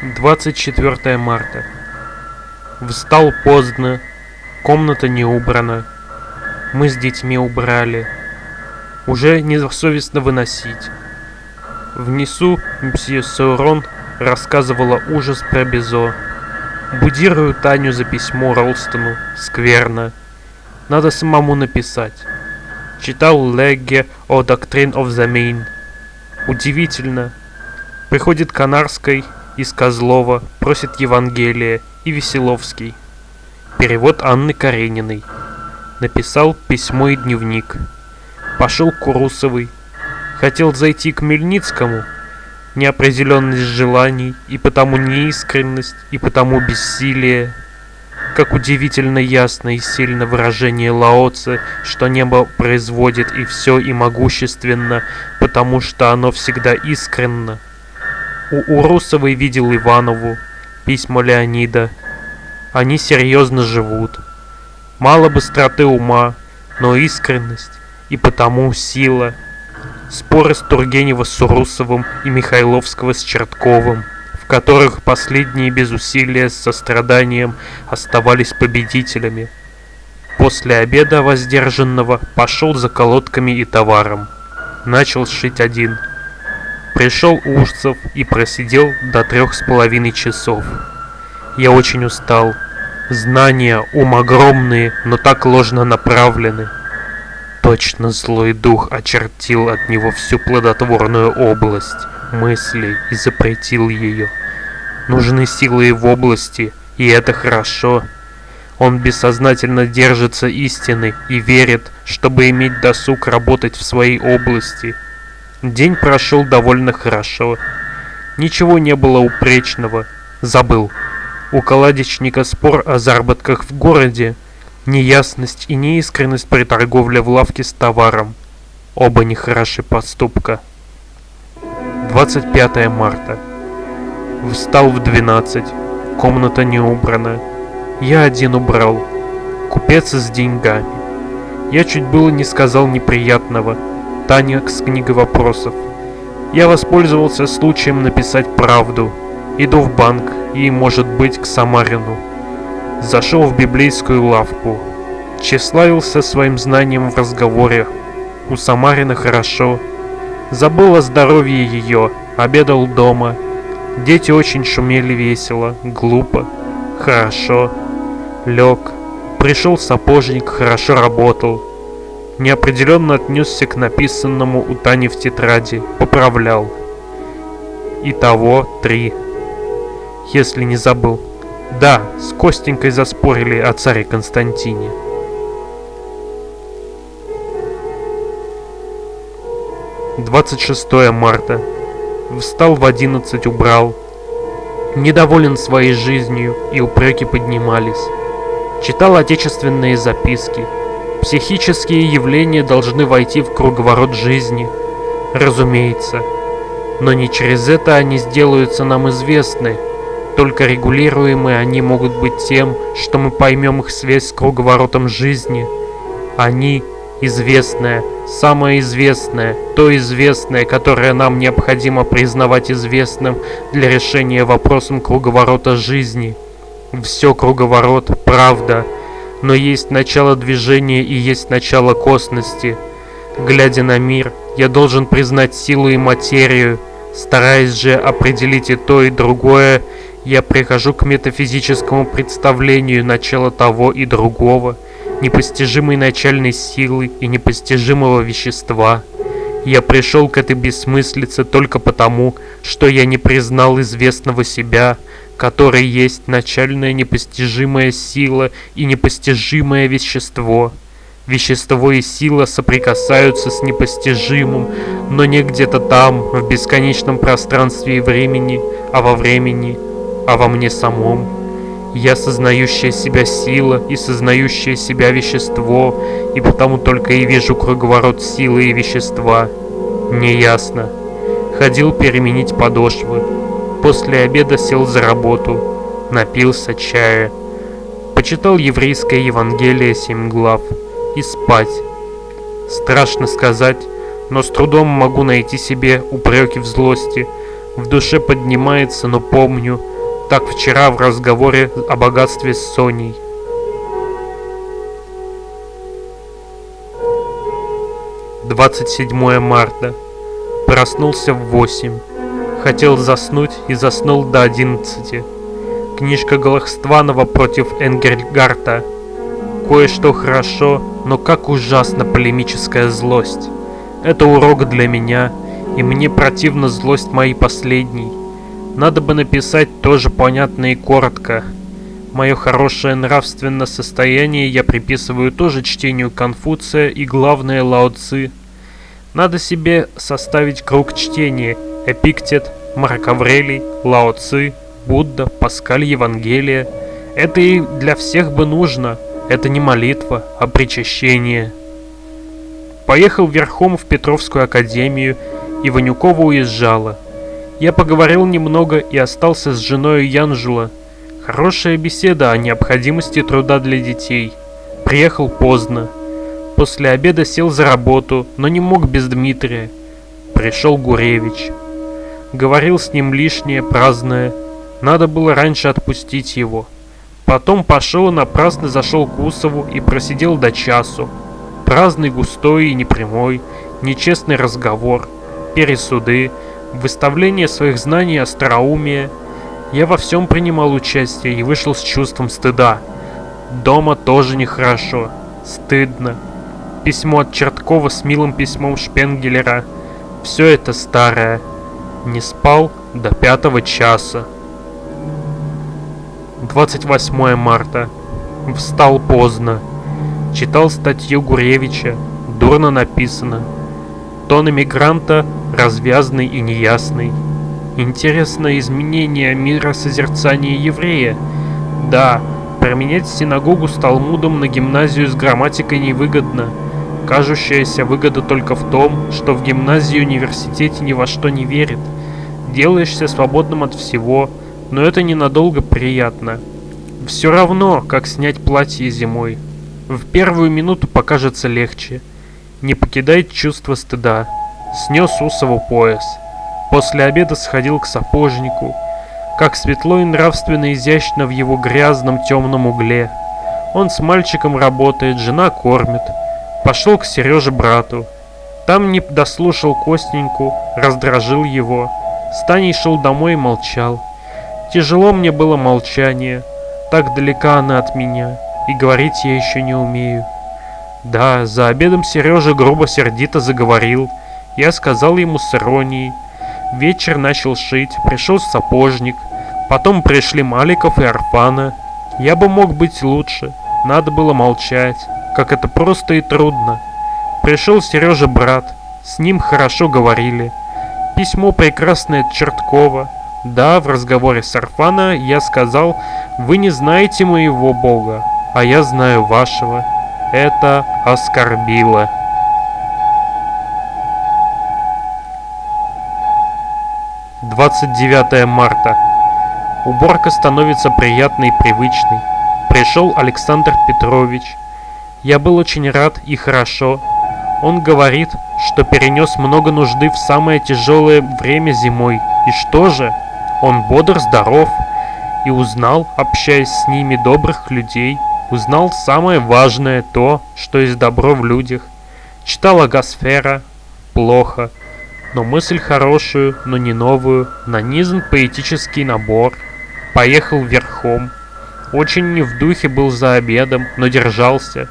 24 марта. Встал поздно, комната не убрана. Мы с детьми убрали. Уже несовестно выносить. Внизу мсье Саурон рассказывала ужас про Безо. Будирую Таню за письмо Ролстону. Скверно. Надо самому написать. Читал Легге о Doctrine of the Main. Удивительно. Приходит Канарской из Козлова, просит Евангелие и Веселовский. Перевод Анны Карениной. Написал письмо и дневник. Пошел к Курусовой. Хотел зайти к Мельницкому. Неопределенность желаний, и потому неискренность, и потому бессилие. Как удивительно ясно и сильно выражение Лаоца, что небо производит и все и могущественно, потому что оно всегда искренно. У Урусовой видел Иванову, письма Леонида. Они серьезно живут. Мало быстроты ума, но искренность, и потому сила. Споры с Тургенева с Урусовым и Михайловского с Чертковым, в которых последние без усилия с состраданием оставались победителями. После обеда воздержанного пошел за колодками и товаром. Начал сшить один – Пришел Ужцев и просидел до трех с половиной часов. Я очень устал. Знания, ум огромные, но так ложно направлены. Точно злой дух очертил от него всю плодотворную область мыслей и запретил ее. Нужны силы в области, и это хорошо. Он бессознательно держится истины и верит, чтобы иметь досуг работать в своей области – День прошел довольно хорошо. Ничего не было упречного. Забыл. У каладичника спор о заработках в городе, неясность и неискренность при торговле в лавке с товаром. Оба нехороши поступка. 25 марта. Встал в 12. Комната не убрана. Я один убрал. Купец с деньгами. Я чуть было не сказал неприятного – Таня с книгой вопросов. Я воспользовался случаем написать правду. Иду в банк и, может быть, к Самарину. Зашел в библейскую лавку. Тщеславился своим знанием в разговоре. У Самарина хорошо. Забыл о здоровье ее, обедал дома. Дети очень шумели весело, глупо, хорошо. Лег. Пришел сапожник, хорошо работал неопределенно отнесся к написанному у Тани в тетради, поправлял. Итого три. Если не забыл. Да, с Костенькой заспорили о царе Константине. Двадцать шестое марта. Встал в одиннадцать, убрал. Недоволен своей жизнью, и упреки поднимались. Читал отечественные записки, Психические явления должны войти в круговорот жизни, разумеется. Но не через это они сделаются нам известны. Только регулируемые они могут быть тем, что мы поймем их связь с круговоротом жизни. Они известное, самое известное, то известное, которое нам необходимо признавать известным для решения вопросом круговорота жизни. Все круговорот, правда, но есть начало движения и есть начало косности. Глядя на мир, я должен признать силу и материю, стараясь же определить и то, и другое, я прихожу к метафизическому представлению начала того и другого, непостижимой начальной силы и непостижимого вещества. Я пришел к этой бессмыслице только потому, что я не признал известного себя, который есть начальная непостижимая сила и непостижимое вещество. Вещество и сила соприкасаются с непостижимым, но не где-то там, в бесконечном пространстве и времени, а во времени, а во мне самом. Я сознающая себя сила и сознающее себя вещество, и потому только и вижу круговорот силы и вещества. Неясно. Ходил переменить подошвы, После обеда сел за работу, напился чая, почитал еврейское Евангелие семь глав и спать. Страшно сказать, но с трудом могу найти себе упреки в злости. В душе поднимается, но помню, так вчера в разговоре о богатстве с Соней. Двадцать седьмое марта. Проснулся в восемь. Хотел заснуть и заснул до одиннадцати. Книжка Галахстванова против Энгельгарта. Кое-что хорошо, но как ужасно полемическая злость. Это урок для меня, и мне противна злость моей последней. Надо бы написать тоже понятно и коротко. Мое хорошее нравственное состояние я приписываю тоже чтению Конфуция и главное Лао Цзы. Надо себе составить круг чтения Эпиктет, Марк Аврелий, Лао Цзы, Будда, Паскаль Евангелие. Это и для всех бы нужно. Это не молитва, а причащение. Поехал верхом в Петровскую академию, и Ванюкова уезжала. Я поговорил немного и остался с женой Янжула. Хорошая беседа о необходимости труда для детей. Приехал поздно. После обеда сел за работу, но не мог без Дмитрия. Пришел Гуревич. Говорил с ним лишнее, праздное. Надо было раньше отпустить его. Потом пошел и напрасно зашел к Усову и просидел до часу. Праздный, густой и непрямой, нечестный разговор, пересуды, выставление своих знаний остроумия. Я во всем принимал участие и вышел с чувством стыда. Дома тоже нехорошо, стыдно. Письмо от Черткова с милым письмом Шпенгелера. Все это старое. Не спал до пятого часа. 28 марта. Встал поздно. Читал статью Гуревича. Дурно написано. Тон эмигранта развязный и неясный. Интересное изменение мира созерцания еврея. Да, променять синагогу с Талмудом на гимназию с грамматикой невыгодно. Кажущаяся выгода только в том, что в гимназии университете ни во что не верит. Делаешься свободным от всего, но это ненадолго приятно. Все равно, как снять платье зимой. В первую минуту покажется легче. Не покидает чувство стыда. Снес Усову пояс. После обеда сходил к сапожнику. Как светло и нравственно изящно в его грязном темном угле. Он с мальчиком работает, жена кормит. Пошел к Сереже брату. Там не дослушал Костеньку, раздражил его. Станей шел домой и молчал. Тяжело мне было молчание. Так далека она от меня и говорить я еще не умею. Да, за обедом Сережа грубо-сердито заговорил. Я сказал ему с иронией. Вечер начал шить, пришел сапожник. Потом пришли Маликов и Арфана. Я бы мог быть лучше. Надо было молчать, как это просто и трудно. Пришел Сережа брат, с ним хорошо говорили. Письмо прекрасное Черткова. Да, в разговоре с Арфана я сказал, вы не знаете моего бога, а я знаю вашего. Это оскорбило. Двадцать девятое марта. Уборка становится приятной и привычной. Пришел Александр Петрович. Я был очень рад и хорошо. Он говорит, что перенес много нужды в самое тяжелое время зимой. И что же? Он бодр, здоров и узнал, общаясь с ними, добрых людей, Узнал самое важное то, что есть добро в людях. Читал Агасфера. Плохо. Но мысль хорошую, но не новую. Нанизан поэтический набор. Поехал верхом. Очень не в духе был за обедом, но держался.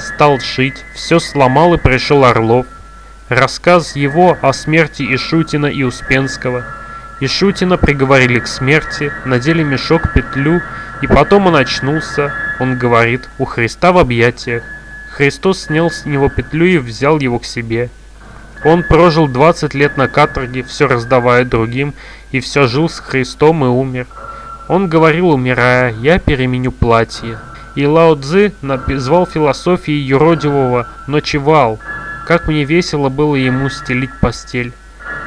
Стал шить, все сломал и пришел Орлов. Рассказ его о смерти Ишутина и Успенского. Ишутина приговорили к смерти, надели мешок, петлю, и потом он очнулся, он говорит, у Христа в объятиях. Христос снял с него петлю и взял его к себе. Он прожил 20 лет на каторге, все раздавая другим, и все жил с Христом и умер. Он говорил, умирая, я переменю платье. И Лао Цзы назвал философией юродивого «ночевал». Как мне весело было ему стелить постель.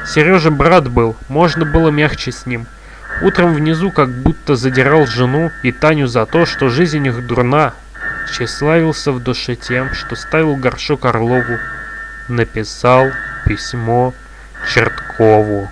Сережа брат был, можно было мягче с ним. Утром внизу как будто задирал жену и Таню за то, что жизнь их дурна. Тщеславился в душе тем, что ставил горшок Орлову. Написал письмо Черткову.